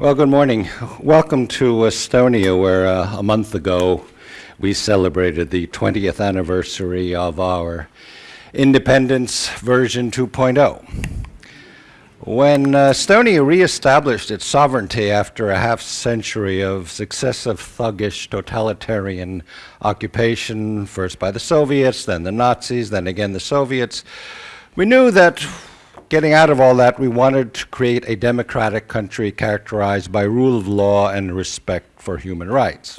Well, good morning. Welcome to Estonia, where uh, a month ago we celebrated the 20th anniversary of our independence version 2.0. When uh, Estonia reestablished its sovereignty after a half century of successive thuggish totalitarian occupation, first by the Soviets, then the Nazis, then again the Soviets, we knew that Getting out of all that, we wanted to create a democratic country characterized by rule of law and respect for human rights.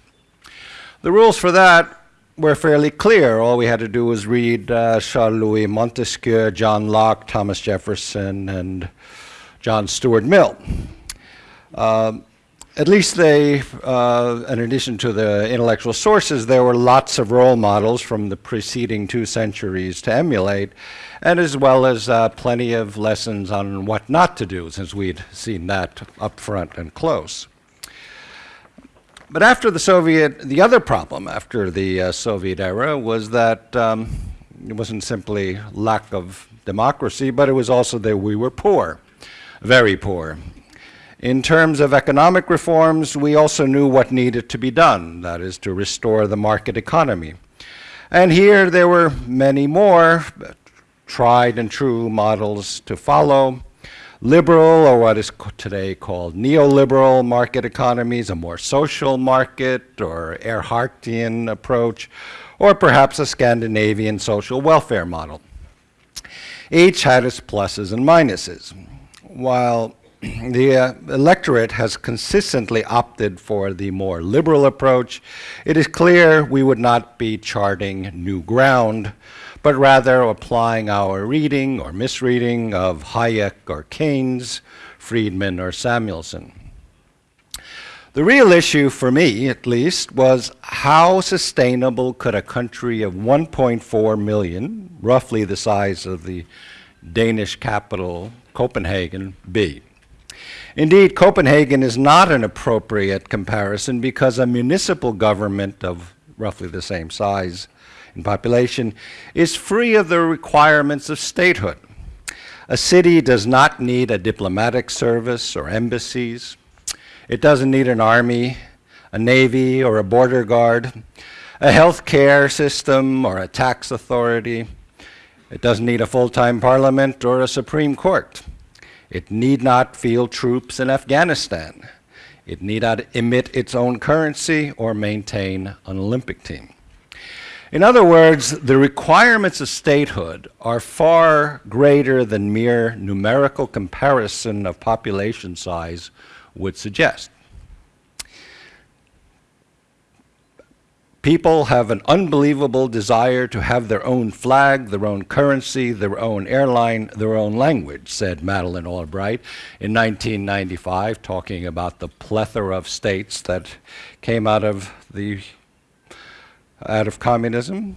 The rules for that were fairly clear. All we had to do was read uh, Charles-Louis Montesquieu, John Locke, Thomas Jefferson, and John Stuart Mill. Um, at least they, uh, in addition to the intellectual sources, there were lots of role models from the preceding two centuries to emulate, and as well as uh, plenty of lessons on what not to do, since we'd seen that up front and close. But after the Soviet, the other problem after the uh, Soviet era was that um, it wasn't simply lack of democracy, but it was also that we were poor, very poor. In terms of economic reforms, we also knew what needed to be done, that is to restore the market economy. And here there were many more tried and true models to follow. Liberal, or what is today called neoliberal market economies, a more social market or Erhardian approach, or perhaps a Scandinavian social welfare model. Each had its pluses and minuses. While the uh, electorate has consistently opted for the more liberal approach. It is clear we would not be charting new ground, but rather applying our reading or misreading of Hayek or Keynes, Friedman or Samuelson. The real issue for me, at least, was how sustainable could a country of 1.4 million, roughly the size of the Danish capital, Copenhagen, be? Indeed, Copenhagen is not an appropriate comparison because a municipal government of roughly the same size in population is free of the requirements of statehood. A city does not need a diplomatic service or embassies. It doesn't need an army, a navy, or a border guard, a health care system, or a tax authority. It doesn't need a full-time parliament or a Supreme Court. It need not field troops in Afghanistan. It need not emit its own currency or maintain an Olympic team. In other words, the requirements of statehood are far greater than mere numerical comparison of population size would suggest. People have an unbelievable desire to have their own flag, their own currency, their own airline, their own language, said Madeleine Albright in 1995, talking about the plethora of states that came out of the out of communism.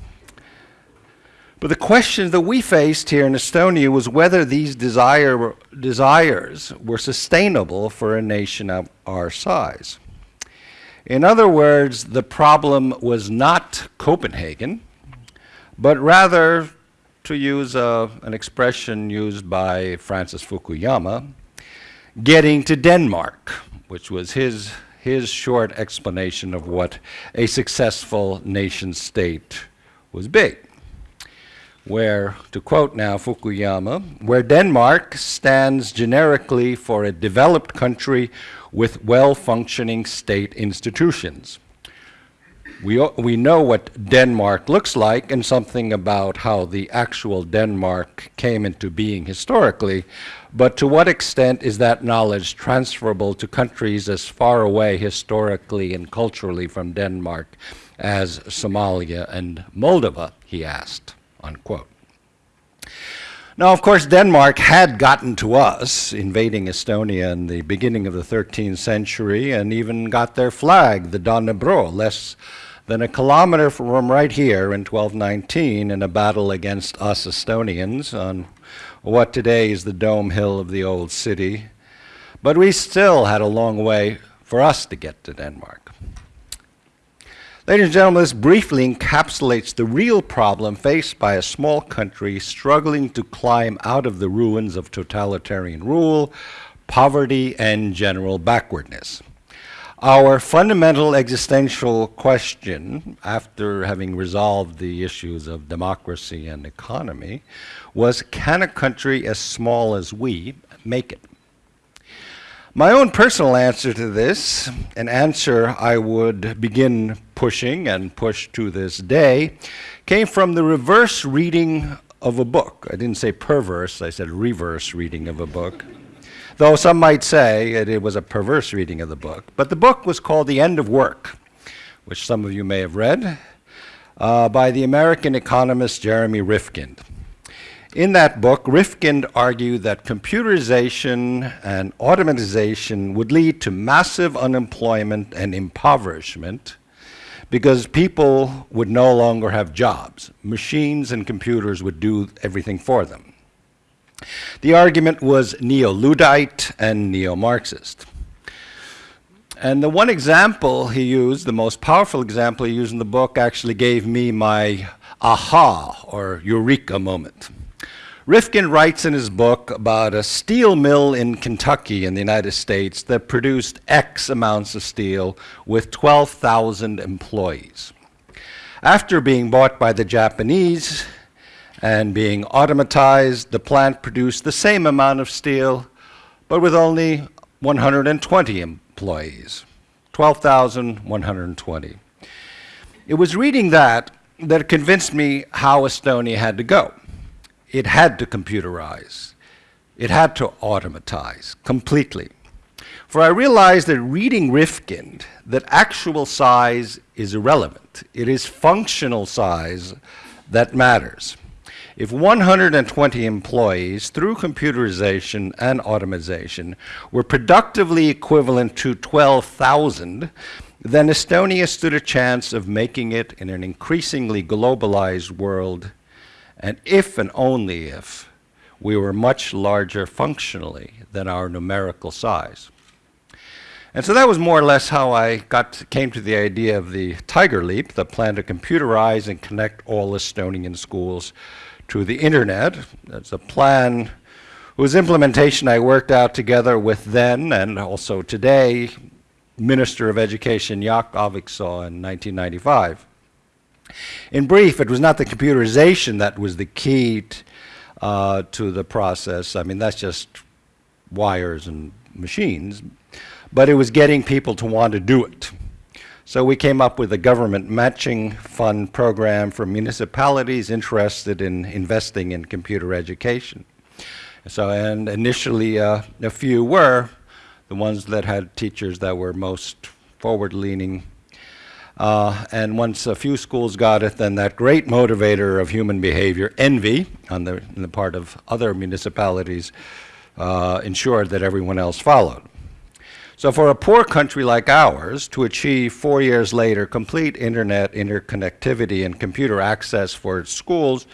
But the question that we faced here in Estonia was whether these desire, desires were sustainable for a nation of our size. In other words, the problem was not Copenhagen, but rather, to use uh, an expression used by Francis Fukuyama, getting to Denmark, which was his, his short explanation of what a successful nation state was big. Where, to quote now Fukuyama, where Denmark stands generically for a developed country with well-functioning state institutions. We, we know what Denmark looks like and something about how the actual Denmark came into being historically, but to what extent is that knowledge transferable to countries as far away historically and culturally from Denmark as Somalia and Moldova, he asked, unquote. Now, of course, Denmark had gotten to us, invading Estonia in the beginning of the 13th century, and even got their flag, the Dannebrog, less than a kilometer from right here in 1219 in a battle against us Estonians on what today is the dome hill of the old city. But we still had a long way for us to get to Denmark. Ladies and gentlemen, this briefly encapsulates the real problem faced by a small country struggling to climb out of the ruins of totalitarian rule, poverty and general backwardness. Our fundamental existential question, after having resolved the issues of democracy and economy, was can a country as small as we make it? My own personal answer to this, an answer I would begin pushing and push to this day, came from the reverse reading of a book. I didn't say perverse, I said reverse reading of a book though some might say it, it was a perverse reading of the book. But the book was called The End of Work, which some of you may have read, uh, by the American economist Jeremy Rifkin. In that book, Rifkin argued that computerization and automatization would lead to massive unemployment and impoverishment because people would no longer have jobs. Machines and computers would do everything for them. The argument was neo-Luddite and neo-Marxist. And the one example he used, the most powerful example he used in the book, actually gave me my aha or eureka moment. Rifkin writes in his book about a steel mill in Kentucky in the United States that produced X amounts of steel with 12,000 employees. After being bought by the Japanese, and being automatized, the plant produced the same amount of steel, but with only 120 employees, 12,120. It was reading that that convinced me how Estonia had to go. It had to computerize. It had to automatize completely. For I realized that reading Rifkin, that actual size is irrelevant. It is functional size that matters. If 120 employees, through computerization and automation, were productively equivalent to 12,000, then Estonia stood a chance of making it in an increasingly globalized world, and if and only if we were much larger functionally than our numerical size. And so that was more or less how I got came to the idea of the Tiger Leap, the plan to computerize and connect all Estonian schools to the internet. That's a plan whose implementation I worked out together with then and also today Minister of Education Jaak Aaviksoo in 1995. In brief, it was not the computerization that was the key uh, to the process. I mean, that's just wires and machines. But it was getting people to want to do it. So we came up with a government matching fund program for municipalities interested in investing in computer education. So, and initially uh, a few were the ones that had teachers that were most forward-leaning. Uh, and once a few schools got it, then that great motivator of human behavior, envy, on the, on the part of other municipalities, uh, ensured that everyone else followed. So for a poor country like ours to achieve four years later complete internet interconnectivity and computer access for its schools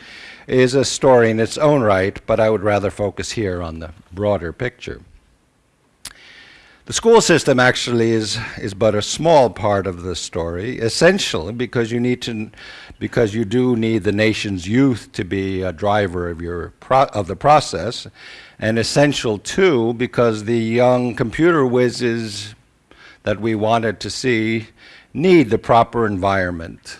is a story in its own right, but I would rather focus here on the broader picture. The school system actually is, is but a small part of the story, essentially because you need to, because you do need the nation's youth to be a driver of your of the process, and essential too because the young computer whizzes that we wanted to see need the proper environment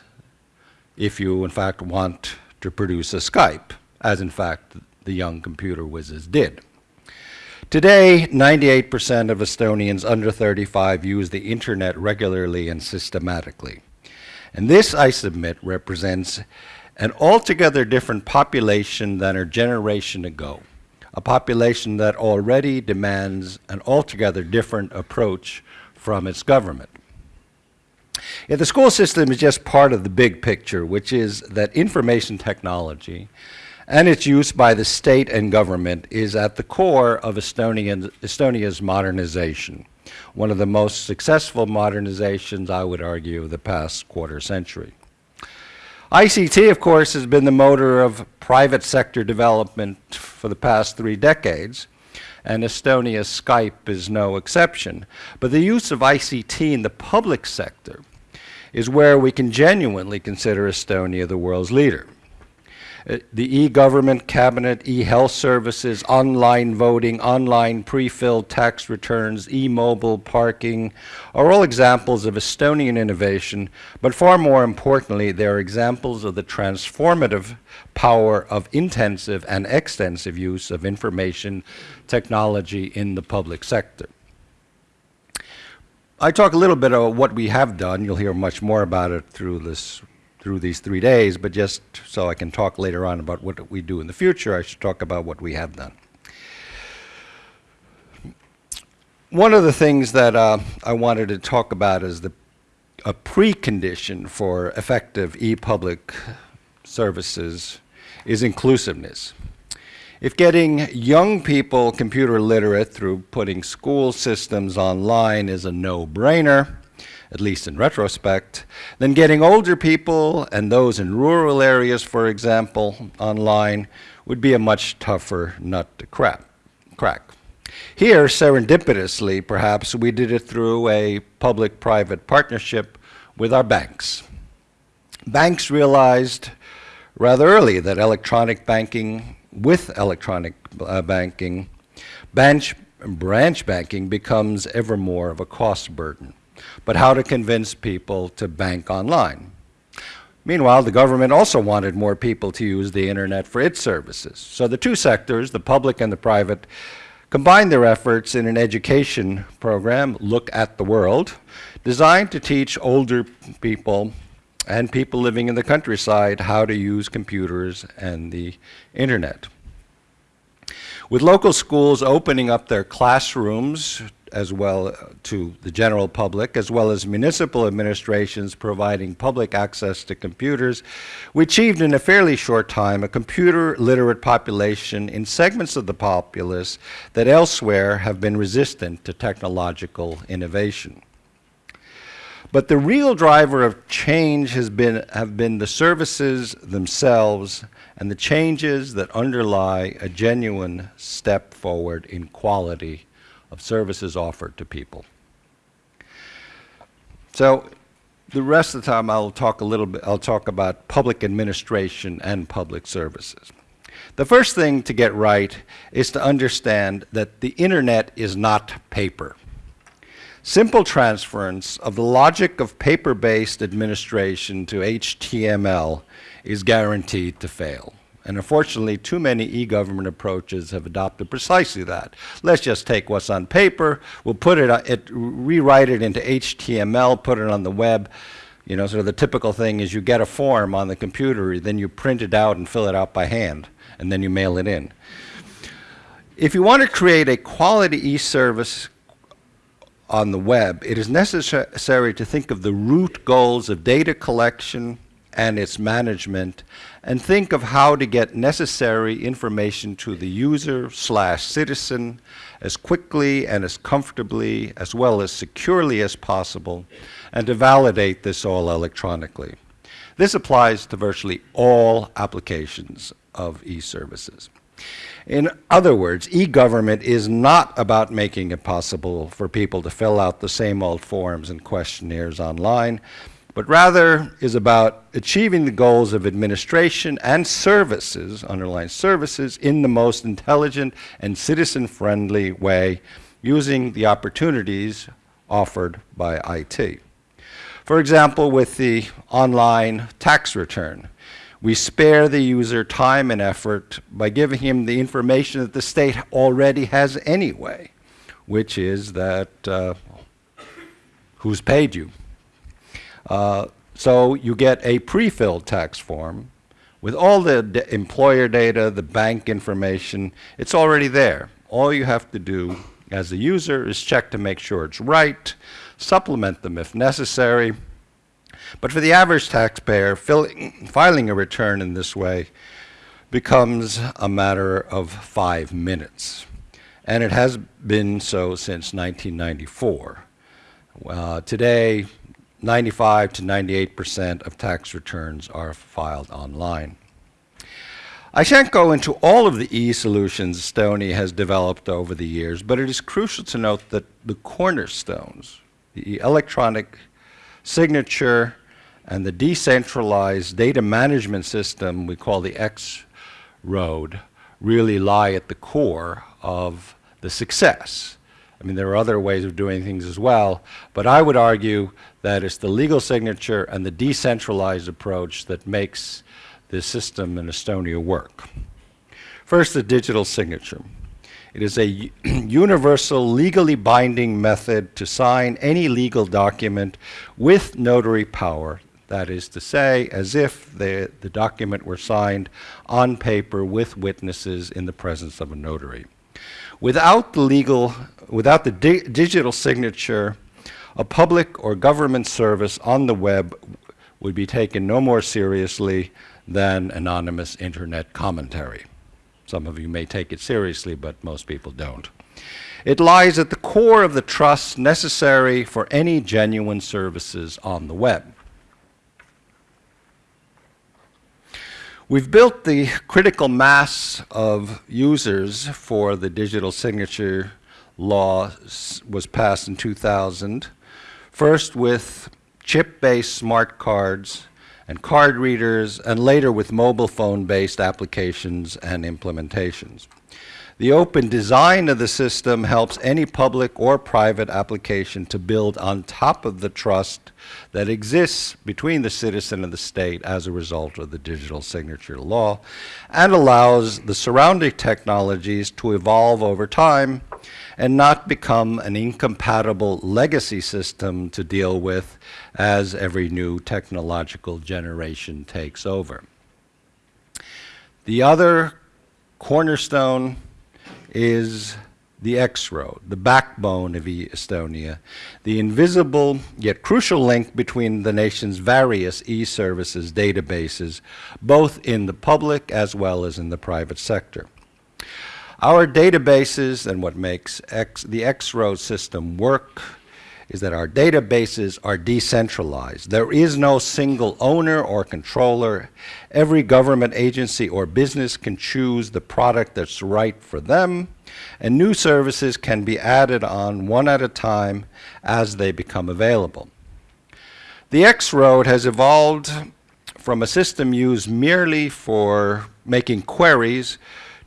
if you in fact want to produce a Skype, as in fact the young computer whizzes did. Today, 98% of Estonians under 35 use the internet regularly and systematically. And this, I submit, represents an altogether different population than a generation ago a population that already demands an altogether different approach from its government. Yet the school system is just part of the big picture, which is that information technology and its use by the state and government is at the core of Estonian, Estonia's modernization, one of the most successful modernizations, I would argue, of the past quarter century. ICT, of course, has been the motor of private sector development for the past three decades, and Estonia's Skype is no exception. But the use of ICT in the public sector is where we can genuinely consider Estonia the world's leader. Uh, The e-government cabinet, e-health services, online voting, online pre-filled tax returns, e-mobile parking are all examples of Estonian innovation, but far more importantly, they are examples of the transformative power of intensive and extensive use of information technology in the public sector. I talk a little bit about what we have done. You'll hear much more about it through this through these three days, but just so I can talk later on about what we do in the future, I should talk about what we have done. One of the things that uh, I wanted to talk about is the a precondition for effective e-public services is inclusiveness. If getting young people computer literate through putting school systems online is a no-brainer, at least in retrospect, then getting older people and those in rural areas, for example, online would be a much tougher nut to crack. crack. Here, serendipitously, perhaps, we did it through a public-private partnership with our banks. Banks realized rather early that electronic banking, with electronic uh, banking, branch, branch banking becomes ever more of a cost burden but how to convince people to bank online. Meanwhile, the government also wanted more people to use the internet for its services. So the two sectors, the public and the private, combined their efforts in an education program, Look at the World, designed to teach older people and people living in the countryside how to use computers and the internet. With local schools opening up their classrooms as well uh, to the general public, as well as municipal administrations providing public access to computers, we achieved in a fairly short time a computer literate population in segments of the populace that elsewhere have been resistant to technological innovation. But the real driver of change has been, have been the services themselves and the changes that underlie a genuine step forward in quality of services offered to people. So the rest of the time I'll talk a little bit, I'll talk about public administration and public services. The first thing to get right is to understand that the internet is not paper. Simple transference of the logic of paper-based administration to HTML is guaranteed to fail. And unfortunately, too many e-government approaches have adopted precisely that. Let's just take what's on paper, we'll put it, uh, it, rewrite it into HTML, put it on the web. You know, sort of the typical thing is you get a form on the computer, then you print it out and fill it out by hand, and then you mail it in. If you want to create a quality e-service on the web, it is necessary to think of the root goals of data collection, and its management and think of how to get necessary information to the user slash citizen as quickly and as comfortably as well as securely as possible and to validate this all electronically. This applies to virtually all applications of e-services. In other words, e-government is not about making it possible for people to fill out the same old forms and questionnaires online, but rather is about achieving the goals of administration and services, underlying services, in the most intelligent and citizen-friendly way using the opportunities offered by IT. For example, with the online tax return, we spare the user time and effort by giving him the information that the state already has anyway, which is that uh, who's paid you, uh, so you get a pre-filled tax form with all the employer data, the bank information. It's already there. All you have to do as a user is check to make sure it's right, supplement them if necessary. But for the average taxpayer, filling, filing a return in this way becomes a matter of five minutes. And it has been so since 1994. Uh, today, 95 to 98 percent of tax returns are filed online. I shan't go into all of the e-solutions Estonia has developed over the years, but it is crucial to note that the cornerstones, the electronic signature and the decentralized data management system we call the X-Road really lie at the core of the success. I mean, there are other ways of doing things as well, but I would argue that it's the legal signature and the decentralized approach that makes the system in Estonia work. First, the digital signature. It is a universal, legally binding method to sign any legal document with notary power. That is to say, as if the, the document were signed on paper with witnesses in the presence of a notary. Without the legal, without the di digital signature, a public or government service on the web would be taken no more seriously than anonymous internet commentary. Some of you may take it seriously, but most people don't. It lies at the core of the trust necessary for any genuine services on the web. We've built the critical mass of users for the digital signature law was passed in 2000, first with chip-based smart cards and card readers, and later with mobile phone-based applications and implementations. The open design of the system helps any public or private application to build on top of the trust that exists between the citizen and the state as a result of the digital signature law and allows the surrounding technologies to evolve over time and not become an incompatible legacy system to deal with as every new technological generation takes over. The other cornerstone is the X-Road, the backbone of Estonia, the invisible yet crucial link between the nation's various e-services databases, both in the public as well as in the private sector. Our databases and what makes X, the X-Road system work is that our databases are decentralized. There is no single owner or controller. Every government agency or business can choose the product that's right for them, and new services can be added on one at a time as they become available. The X-Road has evolved from a system used merely for making queries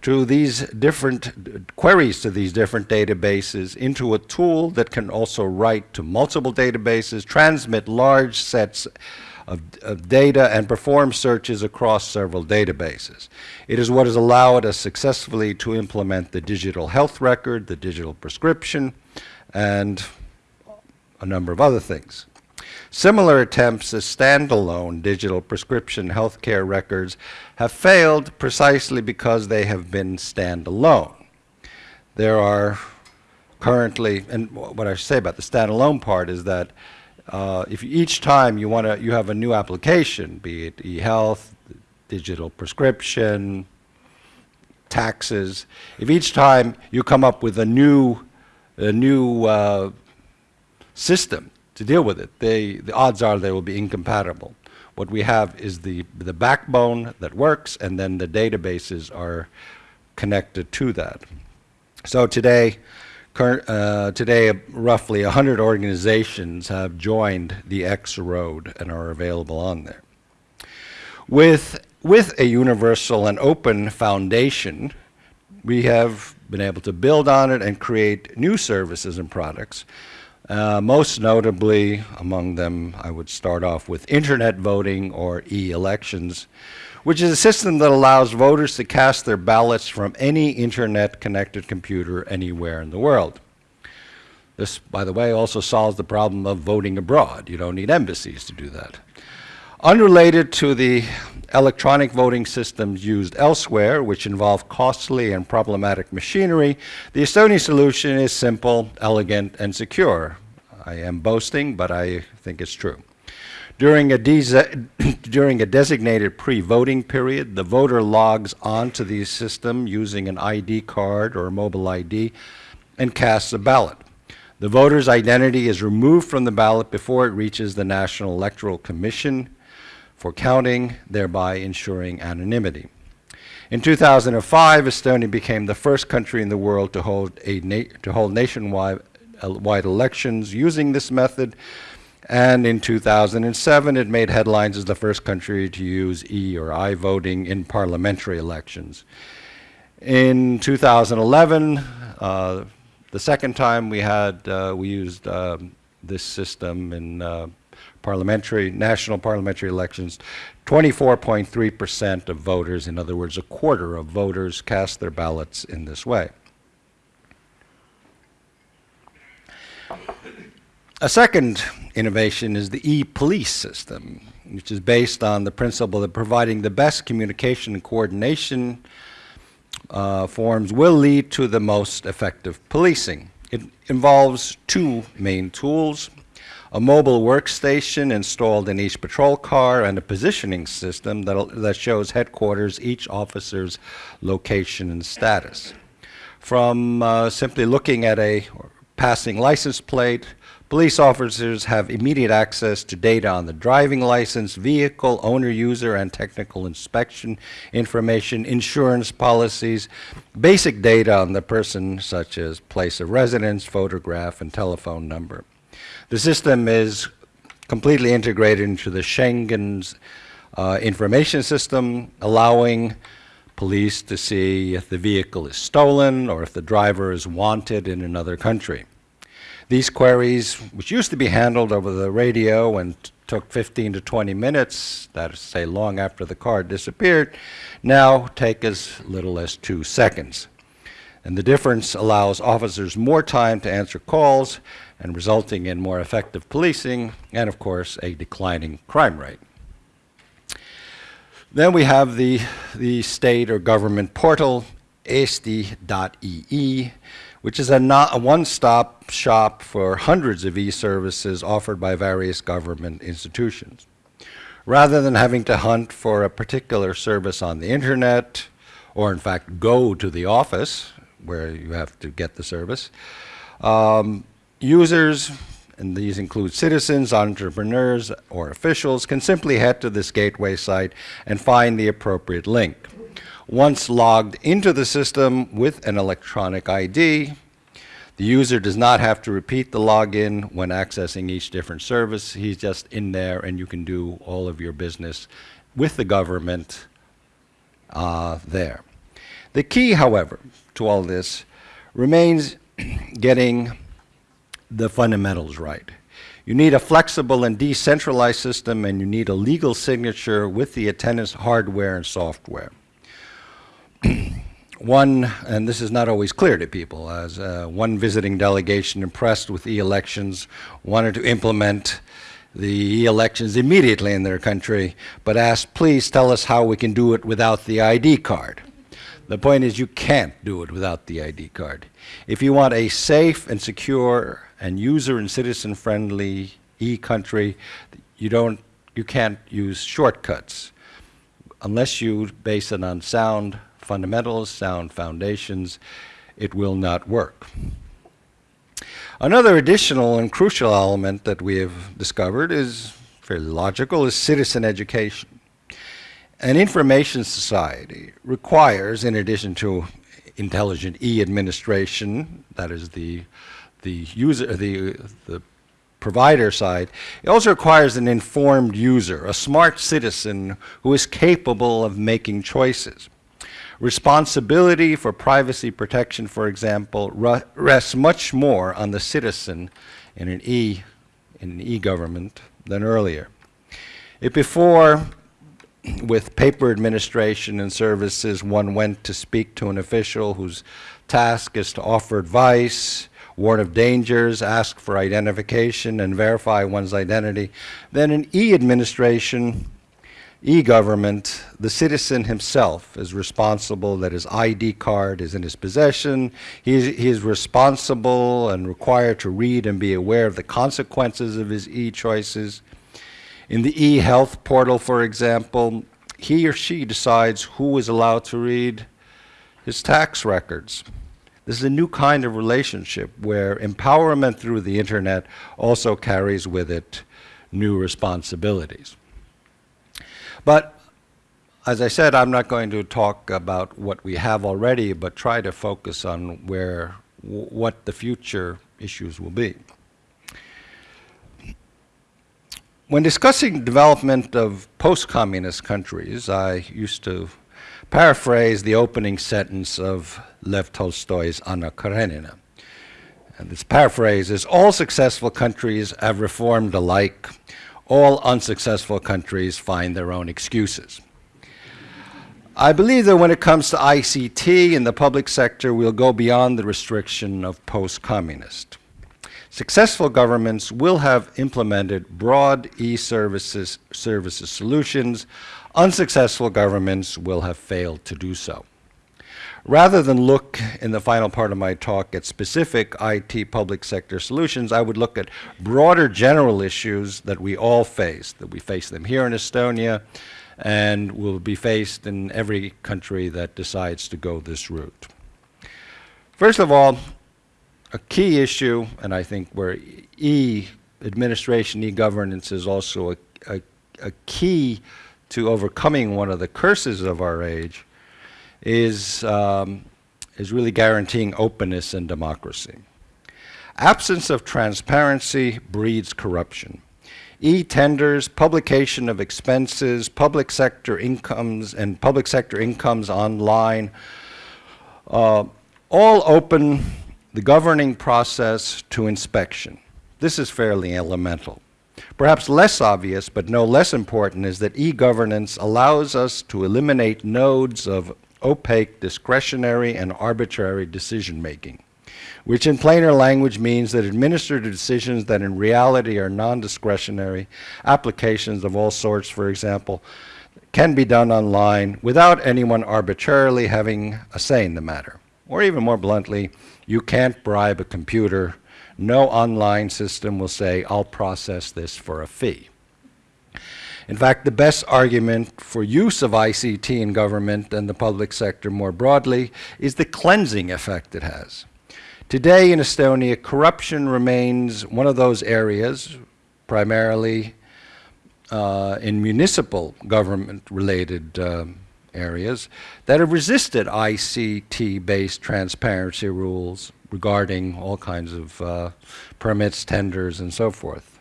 to these different queries to these different databases into a tool that can also write to multiple databases, transmit large sets of, of, data, and perform searches across several databases. It is what has allowed us successfully to implement the digital health record, the digital prescription, and a number of other things. Similar attempts as standalone digital prescription healthcare records have failed precisely because they have been standalone. There are currently, and what I say about the standalone part is that uh, if each time you want to, you have a new application, be it e-health, digital prescription, taxes, if each time you come up with a new, a new uh, system to deal with it. They, the odds are they will be incompatible. What we have is the, the backbone that works, and then the databases are connected to that. So today, uh, today roughly 100 organizations have joined the X-Road and are available on there. With, with a universal and open foundation, we have been able to build on it and create new services and products uh, most notably, among them, I would start off with internet voting or e-elections, which is a system that allows voters to cast their ballots from any internet-connected computer anywhere in the world. This, by the way, also solves the problem of voting abroad. You don't need embassies to do that. Unrelated to the electronic voting systems used elsewhere, which involve costly and problematic machinery, the Estonian solution is simple, elegant, and secure. I am boasting, but I think it's true. During a, during a designated pre-voting period, the voter logs onto the system using an ID card or a mobile ID and casts a ballot. The voter's identity is removed from the ballot before it reaches the National Electoral Commission for counting, thereby ensuring anonymity. In 2005, Estonia became the first country in the world to hold, a to hold nationwide uh, wide elections using this method, And in 2007, it made headlines as the first country to use E or I voting in parliamentary elections. In 2011, uh, the second time we had, uh, we used um, this system in uh, parliamentary, national parliamentary elections, 24.3% of voters, in other words, a quarter of voters cast their ballots in this way. A second innovation is the e-police system, which is based on the principle that providing the best communication and coordination uh, forms will lead to the most effective policing. It involves two main tools, a mobile workstation installed in each patrol car and a positioning system that, shows headquarters each officer's location and status. From uh, simply looking at a passing license plate Police officers have immediate access to data on the driving license, vehicle, owner, user, and technical inspection information, insurance policies, basic data on the person, such as place of residence, photograph, and telephone number. The system is completely integrated into the Schengen's uh, information system, allowing police to see if the vehicle is stolen or if the driver is wanted in another country. These queries, which used to be handled over the radio and took 15 to 20 minutes, that is to say long after the car disappeared, now take as little as two seconds. And the difference allows officers more time to answer calls and resulting in more effective policing and, of course, a declining crime rate. Then we have the, the state or government portal, eesti.ee, which is a, a one-stop shop for hundreds of e-services offered by various government institutions. Rather than having to hunt for a particular service on the internet, or in fact go to the office where you have to get the service, um, users, and these include citizens, entrepreneurs, or officials, can simply head to this gateway site and find the appropriate link. Once logged into the system with an electronic ID, the user does not have to repeat the login when accessing each different service. He's just in there and you can do all of your business with the government uh, there. The key, however, to all this remains getting the fundamentals right. You need a flexible and decentralized system and you need a legal signature with the attendance hardware and software. one, and this is not always clear to people, as uh, one visiting delegation impressed with e-elections wanted to implement the e-elections immediately in their country, but asked, please tell us how we can do it without the ID card. The point is you can't do it without the ID card. If you want a safe and secure and user and citizen friendly e-country, you don't, you can't use shortcuts unless you base it on sound fundamentals, sound foundations, it will not work. Another additional and crucial element that we have discovered is fairly logical, is citizen education. An information society requires, in addition to intelligent e-administration, that is the the user, the the provider side, it also requires an informed user, a smart citizen who is capable of making choices. Responsibility for privacy protection, for example, rests much more on the citizen in an e e-government than earlier. If before, with paper administration and services, one went to speak to an official whose task is to offer advice, warn of dangers, ask for identification, and verify one's identity, then in e-administration, e-government, the citizen himself is responsible that his ID card is in his possession. He is, responsible and required to read and be aware of the consequences of his e-choices. In the e-health portal, for example, he or she decides who is allowed to read his tax records. This is a new kind of relationship where empowerment through the internet also carries with it new responsibilities. But as I said, I'm not going to talk about what we have already, but try to focus on where, what the future issues will be. When discussing development of post-communist countries, I used to paraphrase the opening sentence of Lev Tolstoy's Anna Karenina. And this paraphrase is, all successful countries have reformed alike, all unsuccessful countries find their own excuses. I believe that when it comes to ICT in the public sector, we'll go beyond the restriction of post-communist. Successful governments will have implemented broad e-services services solutions. Unsuccessful governments will have failed to do so. Rather than look in the final part of my talk at specific IT public sector solutions, I would look at broader general issues that we all face, that we face them here in Estonia and will be faced in every country that decides to go this route. First of all, a key issue, and I think where e-administration, e-governance is also a, a, a, key to overcoming one of the curses of our age, is, um, is really guaranteeing openness and democracy. Absence of transparency breeds corruption. E-tenders, publication of expenses, public sector incomes, and public sector incomes online, uh, all open the governing process to inspection. This is fairly elemental. Perhaps less obvious, but no less important, is that e-governance allows us to eliminate nodes of opaque, discretionary, and arbitrary decision-making, which in plainer language means that administrative decisions that in reality are non-discretionary, applications of all sorts, for example, can be done online without anyone arbitrarily having a say in the matter. Or even more bluntly, you can't bribe a computer. No online system will say, I'll process this for a fee. In fact, the best argument for use of ICT in government and the public sector more broadly is the cleansing effect it has. Today in Estonia, corruption remains one of those areas, primarily uh, in municipal government-related um, areas that have resisted ICT-based transparency rules regarding all kinds of uh, permits, tenders, and so forth.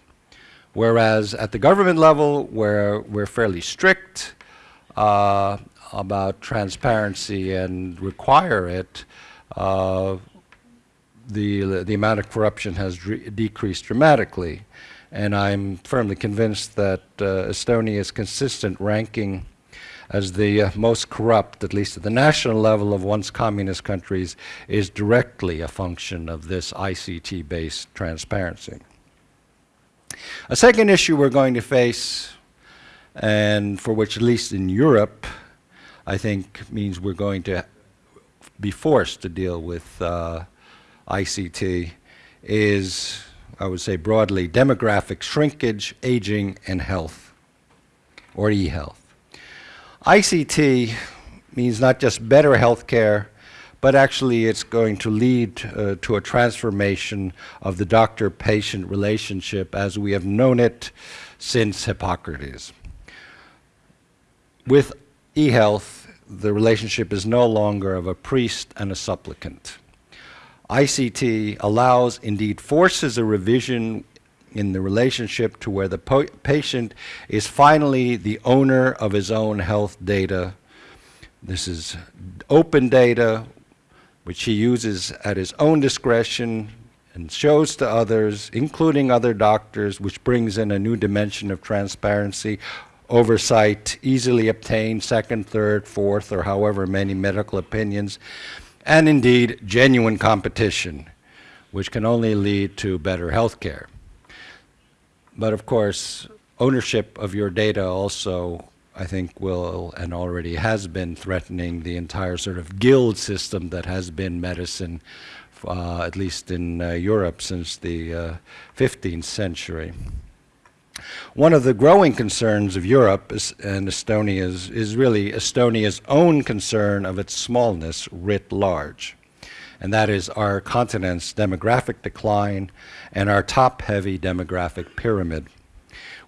Whereas at the government level, where we're fairly strict uh, about transparency and require it, uh, the, the amount of corruption has decreased dramatically. And I'm firmly convinced that uh, Estonia's consistent ranking as the uh, most corrupt, at least at the national level of once communist countries, is directly a function of this ICT-based transparency. A second issue we're going to face, and for which at least in Europe, I think means we're going to be forced to deal with uh, ICT, is, I would say broadly, demographic shrinkage, aging, and health, or e-health. ICT means not just better healthcare, but actually it's going to lead uh, to a transformation of the doctor-patient relationship as we have known it since Hippocrates. With e-health, the relationship is no longer of a priest and a supplicant. ICT allows, indeed forces a revision in the relationship to where the patient is finally the owner of his own health data. This is open data, which he uses at his own discretion and shows to others, including other doctors, which brings in a new dimension of transparency, oversight, easily obtained second, third, fourth, or however many medical opinions, and indeed genuine competition, which can only lead to better health care. But of course, ownership of your data also, I think, will and already has been threatening the entire sort of guild system that has been medicine, uh, at least in uh, Europe since the uh, 15th century. One of the growing concerns of Europe is, and Estonia's is really Estonia's own concern of its smallness writ large and that is our continent's demographic decline and our top-heavy demographic pyramid.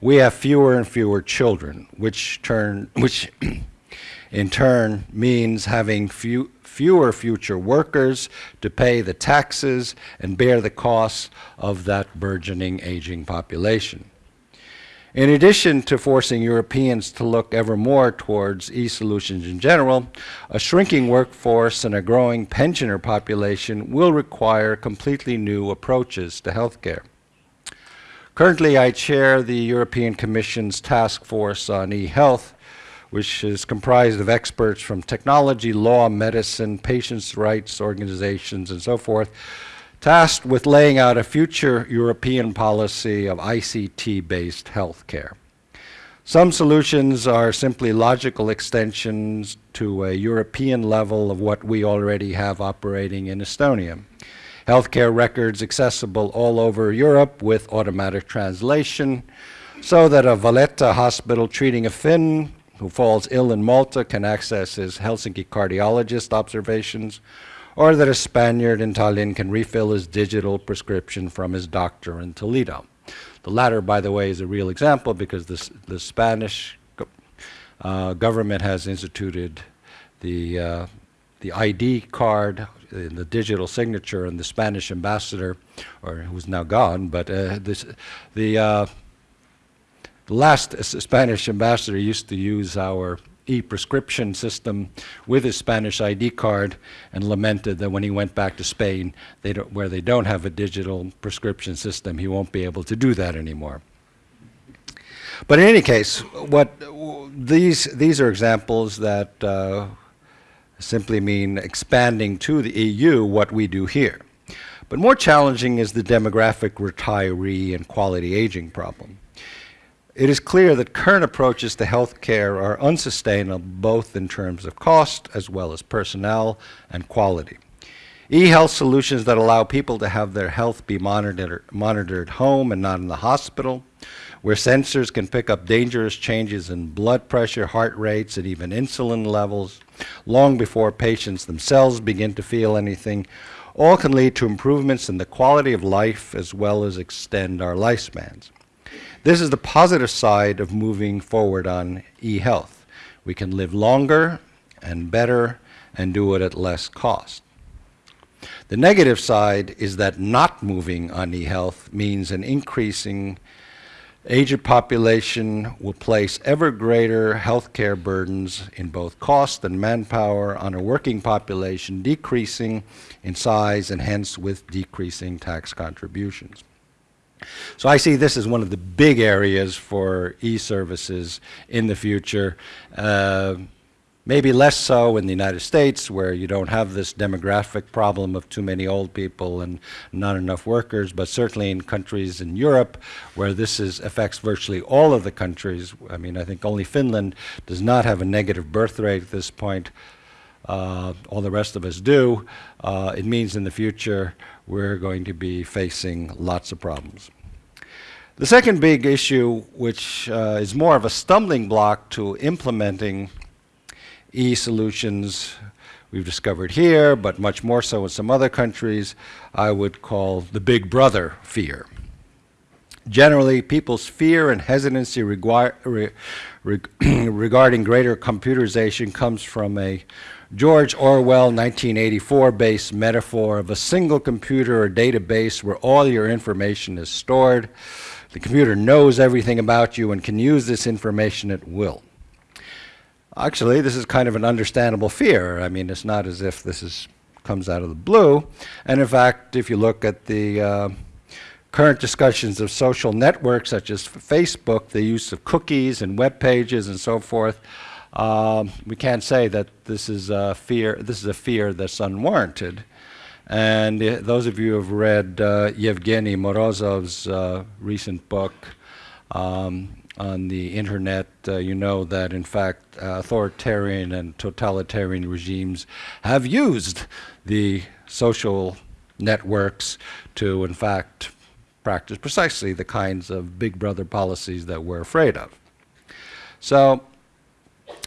We have fewer and fewer children, which, turn, which in turn means having few, fewer future workers to pay the taxes and bear the costs of that burgeoning aging population. In addition to forcing Europeans to look ever more towards e-solutions in general, a shrinking workforce and a growing pensioner population will require completely new approaches to healthcare. Currently, I chair the European Commission's task force on e-health, which is comprised of experts from technology, law, medicine, patients' rights organizations, and so forth, tasked with laying out a future European policy of ICT-based healthcare. Some solutions are simply logical extensions to a European level of what we already have operating in Estonia. Healthcare records accessible all over Europe with automatic translation, so that a Valletta hospital treating a Finn who falls ill in Malta can access his Helsinki cardiologist observations, or that a Spaniard in Tallinn can refill his digital prescription from his doctor in Toledo. The latter, by the way, is a real example because the, the Spanish uh, government has instituted the, uh, the ID card, the digital signature, and the Spanish ambassador, or who's now gone, but uh, this, the, uh, the last Spanish ambassador used to use our e-prescription system with his Spanish ID card and lamented that when he went back to Spain, they where they don't have a digital prescription system, he won't be able to do that anymore. But in any case, what these, these are examples that uh, simply mean expanding to the EU what we do here. But more challenging is the demographic retiree and quality aging problem. It is clear that current approaches to healthcare are unsustainable both in terms of cost as well as personnel and quality. E-health solutions that allow people to have their health be monitored, monitored home and not in the hospital, where sensors can pick up dangerous changes in blood pressure, heart rates, and even insulin levels long before patients themselves begin to feel anything, all can lead to improvements in the quality of life as well as extend our lifespans. This is the positive side of moving forward on e-health. We can live longer and better and do it at less cost. The negative side is that not moving on e-health means an increasing aged population will place ever greater healthcare burdens in both cost and manpower on a working population decreasing in size and hence with decreasing tax contributions. So I see this as one of the big areas for e-services in the future. Uh, maybe less so in the United States where you don't have this demographic problem of too many old people and not enough workers, but certainly in countries in Europe where this is, affects virtually all of the countries. I mean, I think only Finland does not have a negative birth rate at this point. Uh, all the rest of us do. Uh, it means in the future we're going to be facing lots of problems. The second big issue, which uh, is more of a stumbling block to implementing e-solutions we've discovered here, but much more so in some other countries, I would call the big brother fear. Generally, people's fear and hesitancy re regarding greater computerization comes from a George Orwell 1984-based metaphor of a single computer or database where all your information is stored the computer knows everything about you and can use this information at will. Actually, this is kind of an understandable fear. I mean, it's not as if this is, comes out of the blue. And in fact, if you look at the uh, current discussions of social networks such as Facebook, the use of cookies and web pages and so forth, um, we can't say that this is a fear. This is a fear that's unwarranted. And uh, those of you who have read uh, Yevgeny Morozov's uh, recent book um, on the internet, uh, you know that in fact authoritarian and totalitarian regimes have used the social networks to in fact practice precisely the kinds of big brother policies that we're afraid of. So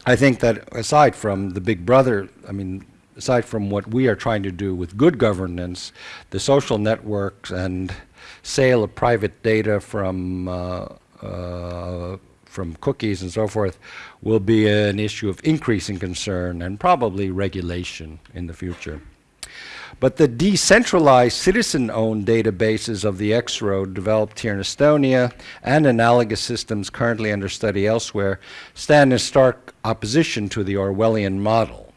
I think that aside from the big brother, I mean, aside from what we are trying to do with good governance, the social networks and sale of private data from uh, uh, from cookies and so forth will be an issue of increasing concern and probably regulation in the future. But the decentralized citizen-owned databases of the X-Road developed here in Estonia and analogous systems currently under study elsewhere stand in stark opposition to the Orwellian model,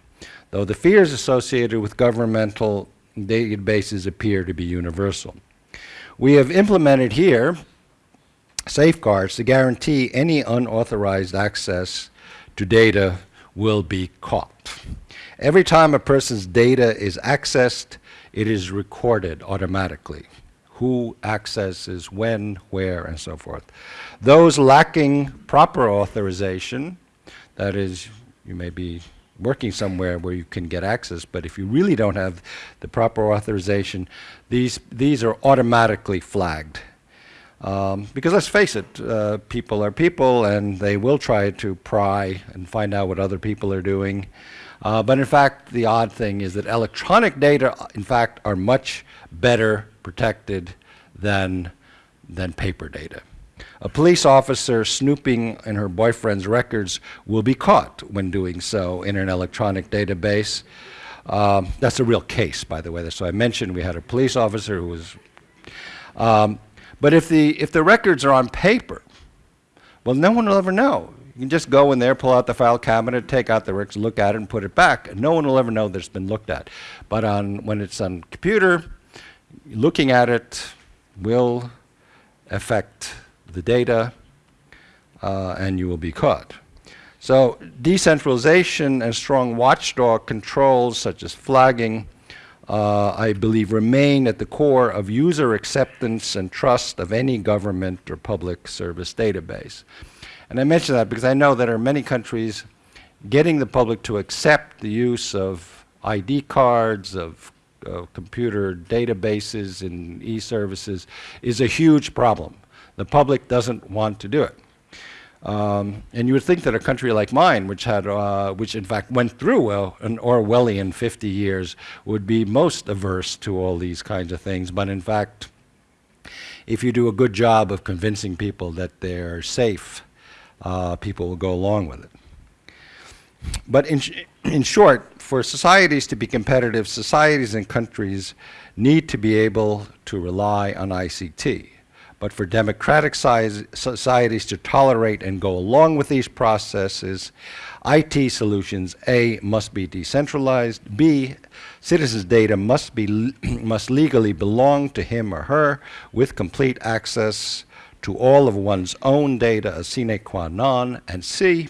though the fears associated with governmental databases appear to be universal. We have implemented here safeguards to guarantee any unauthorized access to data will be caught. Every time a person's data is accessed, it is recorded automatically. Who accesses when, where, and so forth. Those lacking proper authorization, that is, you may be working somewhere where you can get access, but if you really don't have the proper authorization, these, these are automatically flagged. Um, because let's face it, uh, people are people and they will try to pry and find out what other people are doing. Uh, but in fact, the odd thing is that electronic data, in fact, are much better protected than, than paper data. A police officer snooping in her boyfriend's records will be caught when doing so in an electronic database. Um, that's a real case, by the way. So I mentioned we had a police officer who was. Um, but if the, if the records are on paper, well, no one will ever know. You can just go in there, pull out the file cabinet, take out the records, look at it, and put it back. And no one will ever know that it's been looked at. But on, when it's on computer, looking at it will affect the data, uh, and you will be caught. So decentralization and strong watchdog controls, such as flagging, uh, I believe remain at the core of user acceptance and trust of any government or public service database. And I mention that because I know that in many countries, getting the public to accept the use of ID cards, of uh, computer databases and e-services is a huge problem. The public doesn't want to do it. Um, and you would think that a country like mine, which had, uh, which in fact went through an Orwellian 50 years, would be most averse to all these kinds of things. But in fact, if you do a good job of convincing people that they're safe, uh, people will go along with it. But in, sh in short, for societies to be competitive, societies and countries need to be able to rely on ICT. But for democratic societies to tolerate and go along with these processes, IT solutions, A, must be decentralized, B, citizens' data must, be, must legally belong to him or her with complete access to all of one's own data a sine qua non, and C,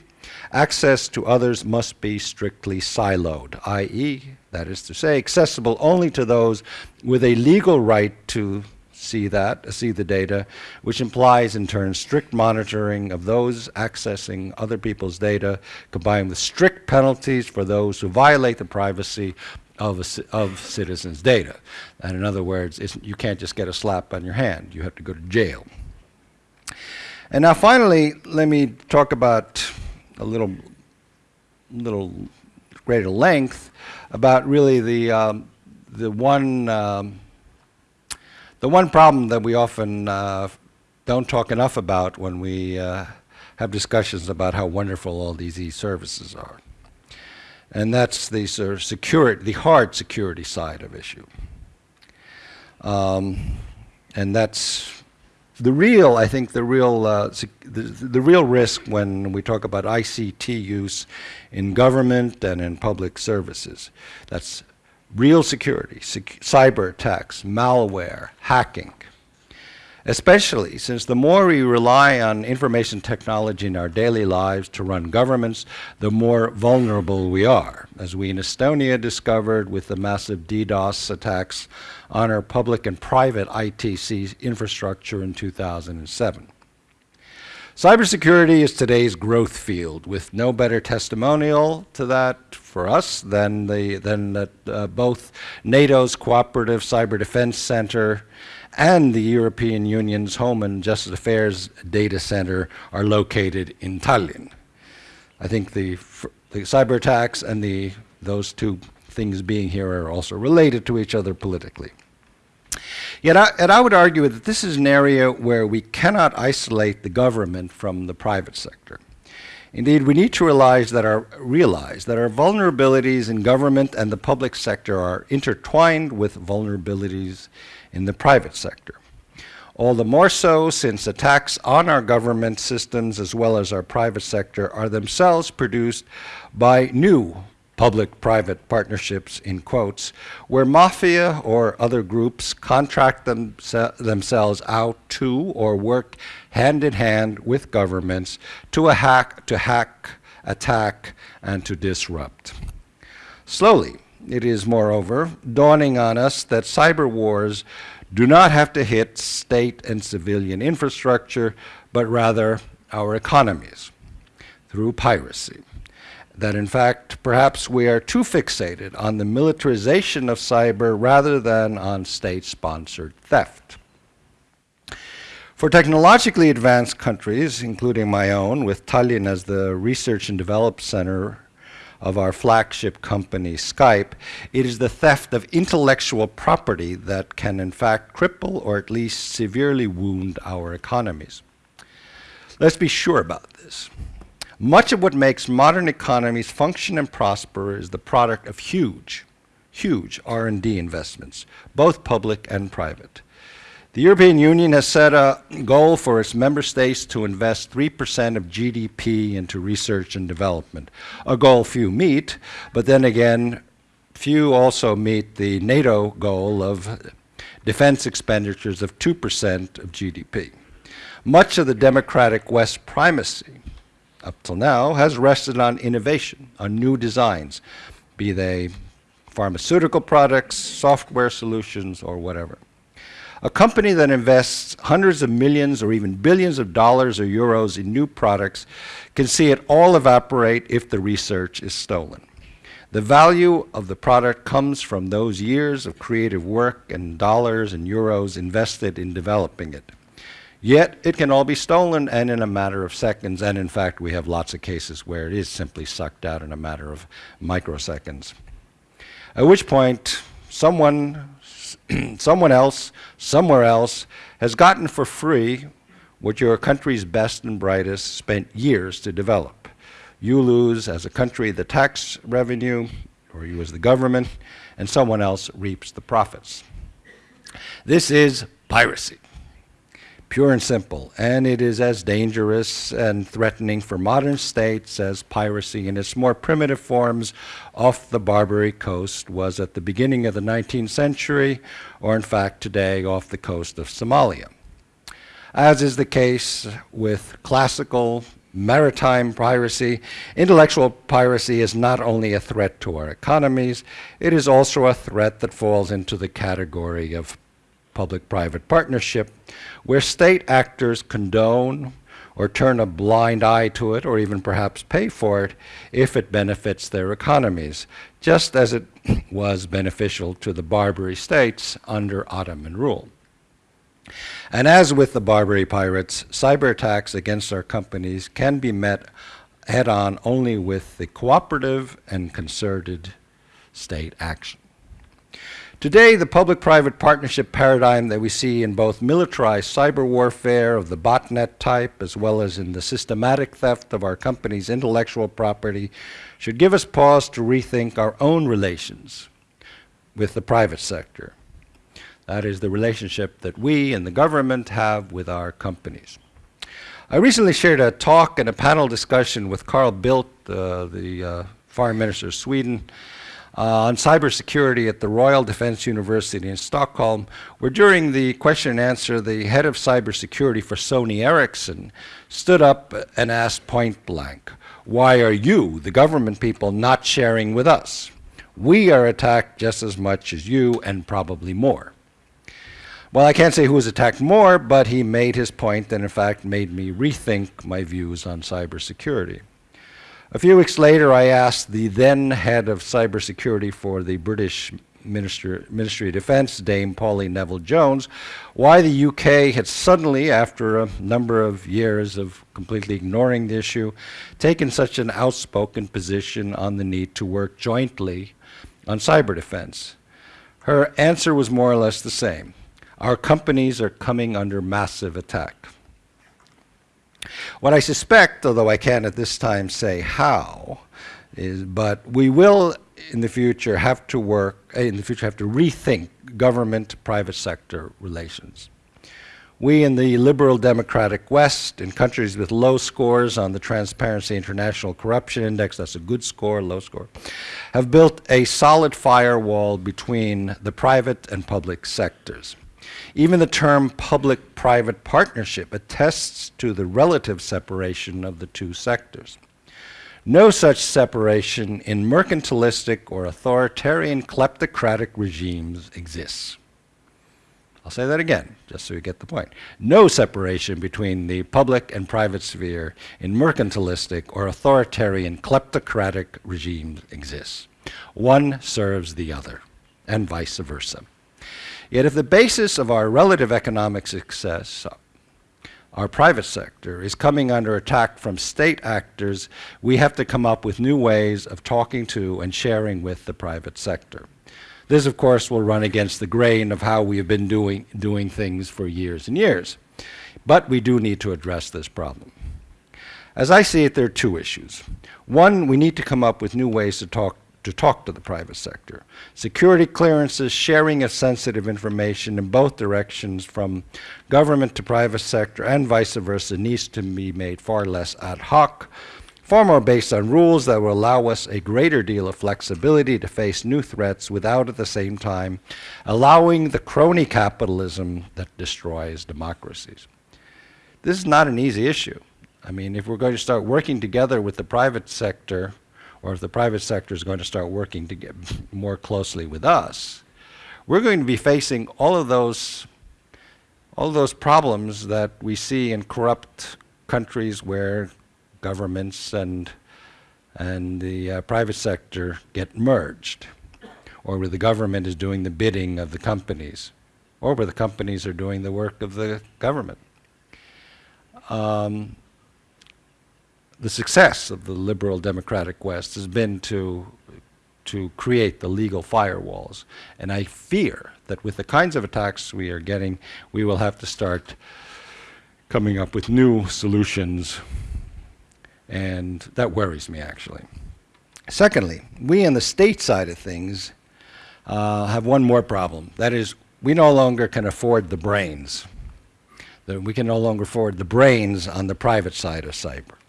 access to others must be strictly siloed, i.e., that is to say, accessible only to those with a legal right to see that, see the data, which implies in turn strict monitoring of those accessing other people's data, combined with strict penalties for those who violate the privacy of, a, of citizens' data. And in other words, you can't just get a slap on your hand. You have to go to jail. And now finally, let me talk about a little, little greater length about really the, um, the one um, the one problem that we often uh, don't talk enough about when we uh, have discussions about how wonderful all these e-services are. And that's the sort of security, the hard security side of issue. Um, and that's the real, I think, the real, uh, the, the real risk when we talk about ICT use in government and in public services. That's real security, sec cyber attacks, malware, hacking, especially since the more we rely on information technology in our daily lives to run governments, the more vulnerable we are, as we in Estonia discovered with the massive DDoS attacks on our public and private ITC infrastructure in 2007. Cybersecurity is today's growth field with no better testimonial to that for us than, the, than that uh, both NATO's Cooperative Cyber Defense Center and the European Union's Home and Justice Affairs Data Center are located in Tallinn. I think the, the cyber attacks and the, those two things being here are also related to each other politically. Yet I, and I would argue that this is an area where we cannot isolate the government from the private sector. Indeed, we need to realize that our, realize that our vulnerabilities in government and the public sector are intertwined with vulnerabilities in the private sector. All the more so since attacks on our government systems as well as our private sector are themselves produced by new public-private partnerships, in quotes, where mafia or other groups contract them themselves out to or work hand in hand with governments to, hack, to hack, attack, and to disrupt. Slowly, it is moreover dawning on us that cyber wars do not have to hit state and civilian infrastructure, but rather our economies through piracy that in fact perhaps we are too fixated on the militarization of cyber rather than on state-sponsored theft. For technologically advanced countries, including my own, with Tallinn as the research and development center of our flagship company, Skype, it is the theft of intellectual property that can in fact cripple or at least severely wound our economies. Let's be sure about this. Much of what makes modern economies function and prosper is the product of huge, huge R&D investments, both public and private. The European Union has set a goal for its member states to invest 3% of GDP into research and development, a goal few meet, but then again, few also meet the NATO goal of defense expenditures of 2% of GDP. Much of the democratic West primacy up till now has rested on innovation, on new designs, be they pharmaceutical products, software solutions, or whatever. A company that invests hundreds of millions or even billions of dollars or euros in new products can see it all evaporate if the research is stolen. The value of the product comes from those years of creative work and dollars and euros invested in developing it. Yet it can all be stolen and in a matter of seconds, and in fact we have lots of cases where it is simply sucked out in a matter of microseconds. At which point someone, someone else, somewhere else, has gotten for free what your country's best and brightest spent years to develop. You lose as a country the tax revenue, or you as the government, and someone else reaps the profits. This is piracy pure and simple. And it is as dangerous and threatening for modern states as piracy in its more primitive forms off the Barbary coast was at the beginning of the 19th century, or in fact today off the coast of Somalia. As is the case with classical maritime piracy, intellectual piracy is not only a threat to our economies, it is also a threat that falls into the category of public-private partnership, where state actors condone or turn a blind eye to it or even perhaps pay for it if it benefits their economies, just as it was beneficial to the Barbary states under Ottoman rule. And as with the Barbary pirates, cyber attacks against our companies can be met head-on only with the cooperative and concerted state action. Today, the public-private partnership paradigm that we see in both militarized cyber warfare of the botnet type as well as in the systematic theft of our company's intellectual property should give us pause to rethink our own relations with the private sector. That is the relationship that we and the government have with our companies. I recently shared a talk and a panel discussion with Carl Bildt, uh, the uh, Foreign Minister of Sweden, uh, on cybersecurity at the Royal Defense University in Stockholm, where during the question and answer, the head of cybersecurity for Sony Ericsson stood up and asked point blank, why are you, the government people, not sharing with us? We are attacked just as much as you and probably more. Well, I can't say who was attacked more, but he made his point and in fact made me rethink my views on cybersecurity. A few weeks later, I asked the then head of cybersecurity for the British Minister, Ministry of Defense, Dame Pauline Neville-Jones, why the UK had suddenly, after a number of years of completely ignoring the issue, taken such an outspoken position on the need to work jointly on cyber defense. Her answer was more or less the same. Our companies are coming under massive attack. What I suspect, although I can't at this time say how, is but we will in the future have to work, eh, in the future have to rethink government-private sector relations. We in the liberal democratic West, in countries with low scores on the Transparency International Corruption Index, that's a good score, low score, have built a solid firewall between the private and public sectors. Even the term public-private partnership attests to the relative separation of the two sectors. No such separation in mercantilistic or authoritarian kleptocratic regimes exists. I'll say that again, just so you get the point. No separation between the public and private sphere in mercantilistic or authoritarian kleptocratic regimes exists. One serves the other, and vice versa. Yet if the basis of our relative economic success, our private sector, is coming under attack from state actors, we have to come up with new ways of talking to and sharing with the private sector. This, of course, will run against the grain of how we have been doing, doing things for years and years. But we do need to address this problem. As I see it, there are two issues. One, we need to come up with new ways to talk to talk to the private sector. Security clearances, sharing of sensitive information in both directions from government to private sector and vice versa needs to be made far less ad hoc, far more based on rules that will allow us a greater deal of flexibility to face new threats without at the same time allowing the crony capitalism that destroys democracies. This is not an easy issue. I mean, if we're going to start working together with the private sector, or if the private sector is going to start working to get more closely with us, we're going to be facing all of those all those problems that we see in corrupt countries where governments and, and the uh, private sector get merged, or where the government is doing the bidding of the companies, or where the companies are doing the work of the government. Um, the success of the liberal democratic West has been to, to create the legal firewalls. And I fear that with the kinds of attacks we are getting, we will have to start coming up with new solutions and that worries me, actually. Secondly, we on the state side of things uh, have one more problem. That is, we no longer can afford the brains. That we can no longer afford the brains on the private side of cyber.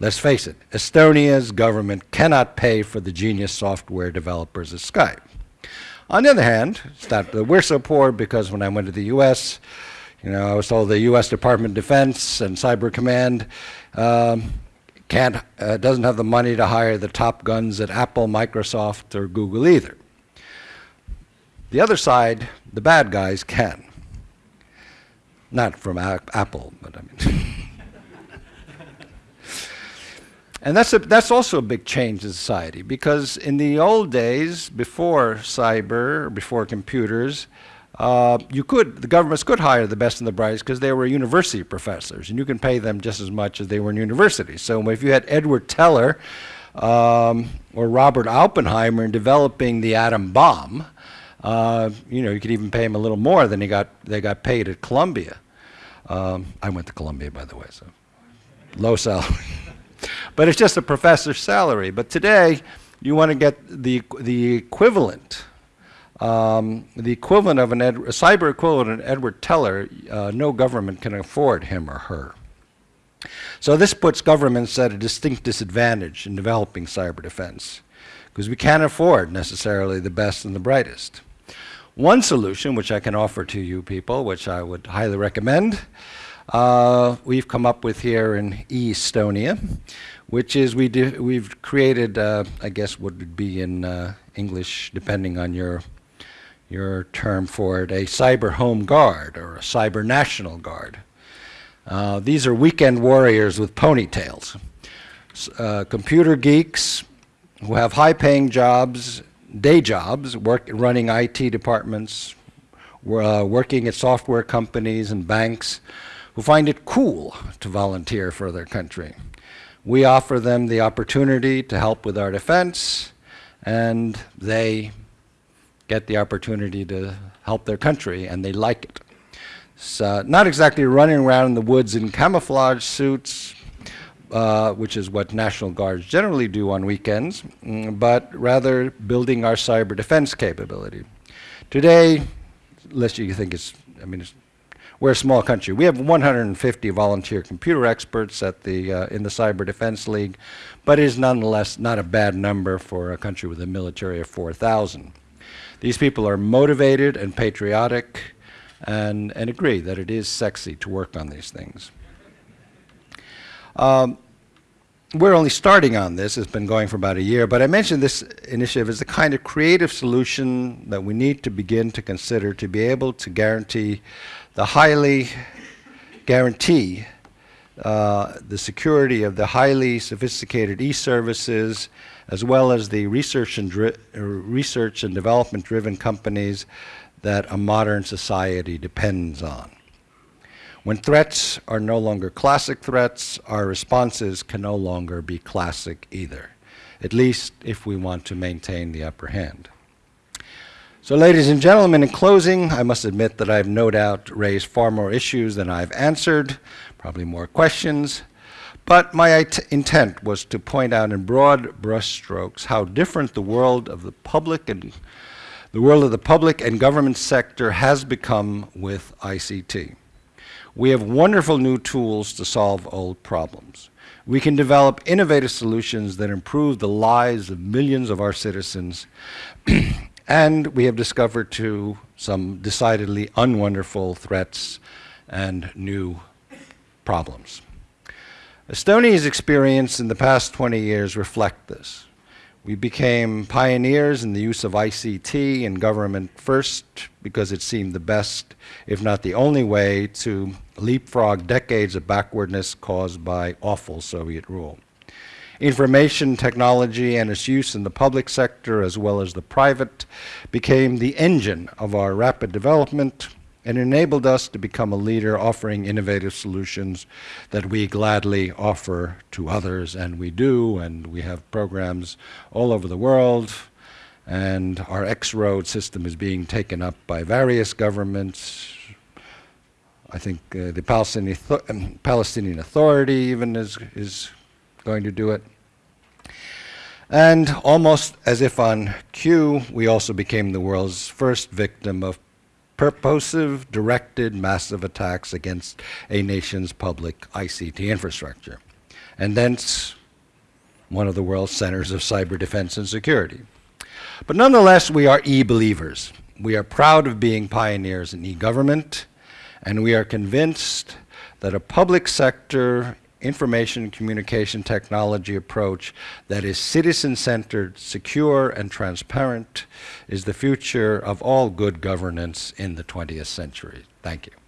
Let's face it, Estonia's government cannot pay for the genius software developers of Skype. On the other hand, it's not that we're so poor because when I went to the U.S., you know, I was told the U.S. Department of Defense and Cyber Command um, can't, uh, doesn't have the money to hire the top guns at Apple, Microsoft, or Google either. The other side, the bad guys can. Not from Apple, but I mean. and that's, a, that's also a big change in society because in the old days, before cyber, before computers, uh, you could, the governments could hire the best and the brightest because they were university professors, and you can pay them just as much as they were in university. So if you had Edward Teller um, or Robert Oppenheimer in developing the atom bomb, uh, you know, you could even pay him a little more than he got, they got paid at Columbia. Um, I went to Columbia, by the way, so low salary. but it's just a professor's salary. But today, you want to get the, the equivalent um, the equivalent of an a cyber equivalent of Edward Teller, uh, no government can afford him or her. So this puts governments at a distinct disadvantage in developing cyber defense because we can't afford necessarily the best and the brightest. One solution, which I can offer to you people, which I would highly recommend, uh, we've come up with here in Estonia, which is we we've created, uh, I guess, what would be in uh, English, depending on your your term for it, a cyber home guard or a cyber national guard. Uh, these are weekend warriors with ponytails. Uh, computer geeks who have high-paying jobs, day jobs, work, running IT departments, uh, working at software companies and banks, who find it cool to volunteer for their country. We offer them the opportunity to help with our defense, and they get the opportunity to help their country, and they like it. So, not exactly running around in the woods in camouflage suits, uh, which is what National Guards generally do on weekends, mm, but rather building our cyber defense capability. Today, unless you think it's, I mean, it's, we're a small country. We have 150 volunteer computer experts at the, uh, in the Cyber Defense League, but it is nonetheless not a bad number for a country with a military of 4,000. These people are motivated and patriotic and, and agree that it is sexy to work on these things. Um, we're only starting on this. It's been going for about a year. But I mentioned this initiative as the kind of creative solution that we need to begin to consider to be able to guarantee the highly guarantee uh, the security of the highly sophisticated e-services as well as the research and, uh, research and development driven companies that a modern society depends on. When threats are no longer classic threats, our responses can no longer be classic either, at least if we want to maintain the upper hand. So ladies and gentlemen, in closing, I must admit that I've no doubt raised far more issues than I've answered, probably more questions, but my intent was to point out in broad brushstrokes how different the world of the public and the world of the public and government sector has become with ICT. We have wonderful new tools to solve old problems. We can develop innovative solutions that improve the lives of millions of our citizens. and we have discovered too some decidedly unwonderful threats and new problems. Estonia's experience in the past 20 years reflect this. We became pioneers in the use of ICT in government first because it seemed the best, if not the only way, to leapfrog decades of backwardness caused by awful Soviet rule. Information technology and its use in the public sector as well as the private became the engine of our rapid development and enabled us to become a leader offering innovative solutions that we gladly offer to others, and we do, and we have programs all over the world, and our X-Road system is being taken up by various governments. I think uh, the Palestinian, um, Palestinian Authority even is, is going to do it. And almost as if on cue, we also became the world's first victim of purposive, directed, massive attacks against a nation's public ICT infrastructure, and thence one of the world's centers of cyber defense and security. But nonetheless, we are e-believers. We are proud of being pioneers in e-government, and we are convinced that a public sector information communication technology approach that is citizen-centered, secure, and transparent is the future of all good governance in the 20th century. Thank you.